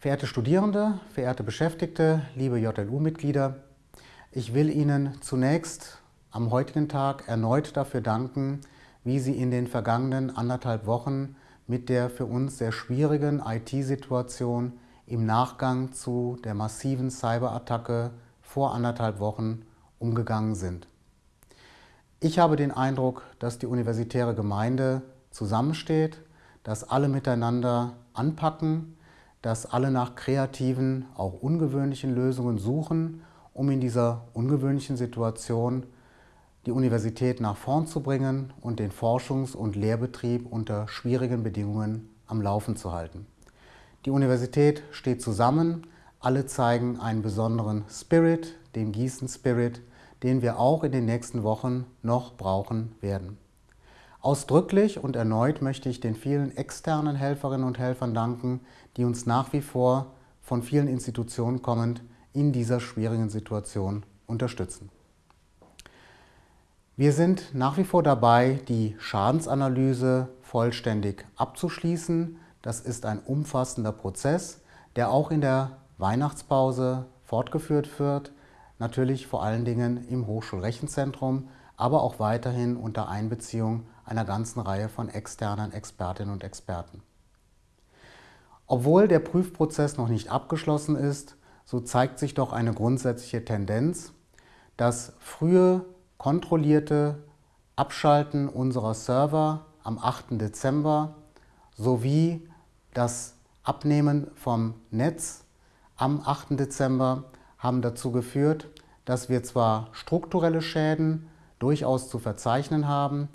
Verehrte Studierende, verehrte Beschäftigte, liebe JLU-Mitglieder, ich will Ihnen zunächst am heutigen Tag erneut dafür danken, wie Sie in den vergangenen anderthalb Wochen mit der für uns sehr schwierigen IT-Situation im Nachgang zu der massiven Cyberattacke vor anderthalb Wochen umgegangen sind. Ich habe den Eindruck, dass die universitäre Gemeinde zusammensteht, dass alle miteinander anpacken, dass alle nach kreativen, auch ungewöhnlichen Lösungen suchen, um in dieser ungewöhnlichen Situation die Universität nach vorn zu bringen und den Forschungs- und Lehrbetrieb unter schwierigen Bedingungen am Laufen zu halten. Die Universität steht zusammen, alle zeigen einen besonderen Spirit, den Gießen-Spirit, den wir auch in den nächsten Wochen noch brauchen werden. Ausdrücklich und erneut möchte ich den vielen externen Helferinnen und Helfern danken, die uns nach wie vor von vielen Institutionen kommend in dieser schwierigen Situation unterstützen. Wir sind nach wie vor dabei, die Schadensanalyse vollständig abzuschließen. Das ist ein umfassender Prozess, der auch in der Weihnachtspause fortgeführt wird, natürlich vor allen Dingen im Hochschulrechenzentrum, aber auch weiterhin unter Einbeziehung einer ganzen Reihe von externen Expertinnen und Experten. Obwohl der Prüfprozess noch nicht abgeschlossen ist, so zeigt sich doch eine grundsätzliche Tendenz, dass frühe kontrollierte Abschalten unserer Server am 8. Dezember sowie das Abnehmen vom Netz am 8. Dezember haben dazu geführt, dass wir zwar strukturelle Schäden durchaus zu verzeichnen haben,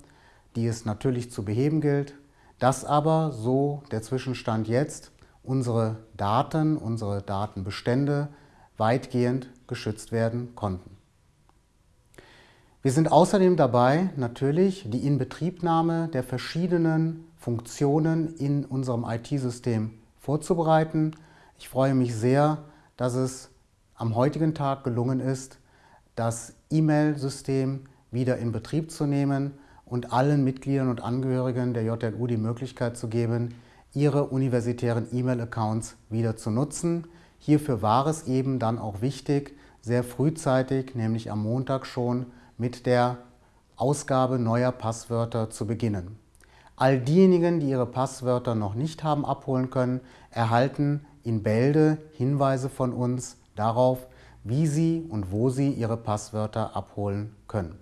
die es natürlich zu beheben gilt, dass aber, so der Zwischenstand jetzt, unsere Daten, unsere Datenbestände weitgehend geschützt werden konnten. Wir sind außerdem dabei, natürlich die Inbetriebnahme der verschiedenen Funktionen in unserem IT-System vorzubereiten. Ich freue mich sehr, dass es am heutigen Tag gelungen ist, das E-Mail-System wieder in Betrieb zu nehmen und allen Mitgliedern und Angehörigen der JLU die Möglichkeit zu geben, ihre universitären E-Mail-Accounts wieder zu nutzen. Hierfür war es eben dann auch wichtig, sehr frühzeitig, nämlich am Montag schon, mit der Ausgabe neuer Passwörter zu beginnen. All diejenigen, die ihre Passwörter noch nicht haben abholen können, erhalten in Bälde Hinweise von uns darauf, wie sie und wo sie ihre Passwörter abholen können.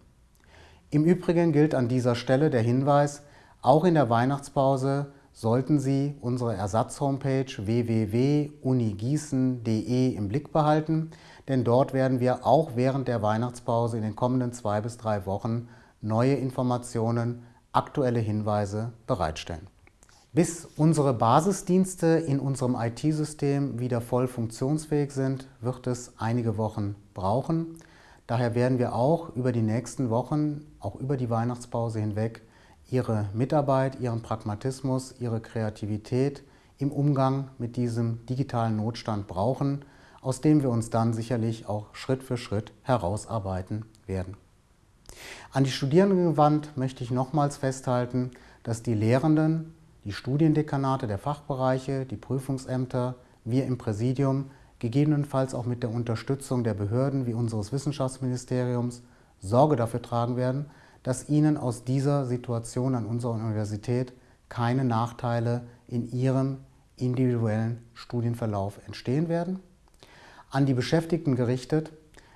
Im Übrigen gilt an dieser Stelle der Hinweis, auch in der Weihnachtspause sollten Sie unsere Ersatz-Homepage www.unigießen.de im Blick behalten, denn dort werden wir auch während der Weihnachtspause in den kommenden zwei bis drei Wochen neue Informationen, aktuelle Hinweise bereitstellen. Bis unsere Basisdienste in unserem IT-System wieder voll funktionsfähig sind, wird es einige Wochen brauchen. Daher werden wir auch über die nächsten Wochen, auch über die Weihnachtspause hinweg, ihre Mitarbeit, ihren Pragmatismus, ihre Kreativität im Umgang mit diesem digitalen Notstand brauchen, aus dem wir uns dann sicherlich auch Schritt für Schritt herausarbeiten werden. An die Studierenden gewandt möchte ich nochmals festhalten, dass die Lehrenden, die Studiendekanate der Fachbereiche, die Prüfungsämter, wir im Präsidium, gegebenenfalls auch mit der Unterstützung der Behörden wie unseres Wissenschaftsministeriums Sorge dafür tragen werden, dass Ihnen aus dieser Situation an unserer Universität keine Nachteile in Ihrem individuellen Studienverlauf entstehen werden. An die Beschäftigten gerichtet,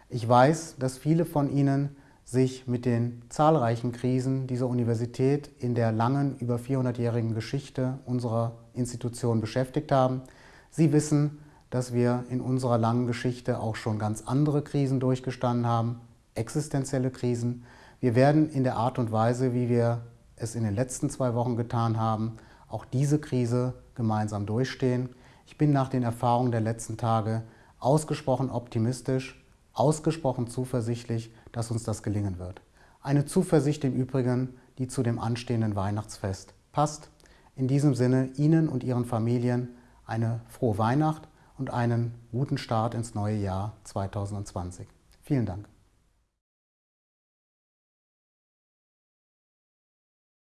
ich weiß, dass viele von Ihnen sich mit den zahlreichen Krisen dieser Universität in der langen, über 400-jährigen Geschichte unserer Institution beschäftigt haben. Sie wissen, dass wir in unserer langen Geschichte auch schon ganz andere Krisen durchgestanden haben, existenzielle Krisen, wir werden in der Art und Weise, wie wir es in den letzten zwei Wochen getan haben, auch diese Krise gemeinsam durchstehen. Ich bin nach den Erfahrungen der letzten Tage ausgesprochen optimistisch, ausgesprochen zuversichtlich, dass uns das gelingen wird. Eine Zuversicht im Übrigen, die zu dem anstehenden Weihnachtsfest passt. In diesem Sinne Ihnen und Ihren Familien eine frohe Weihnacht und einen guten Start ins neue Jahr 2020. Vielen Dank.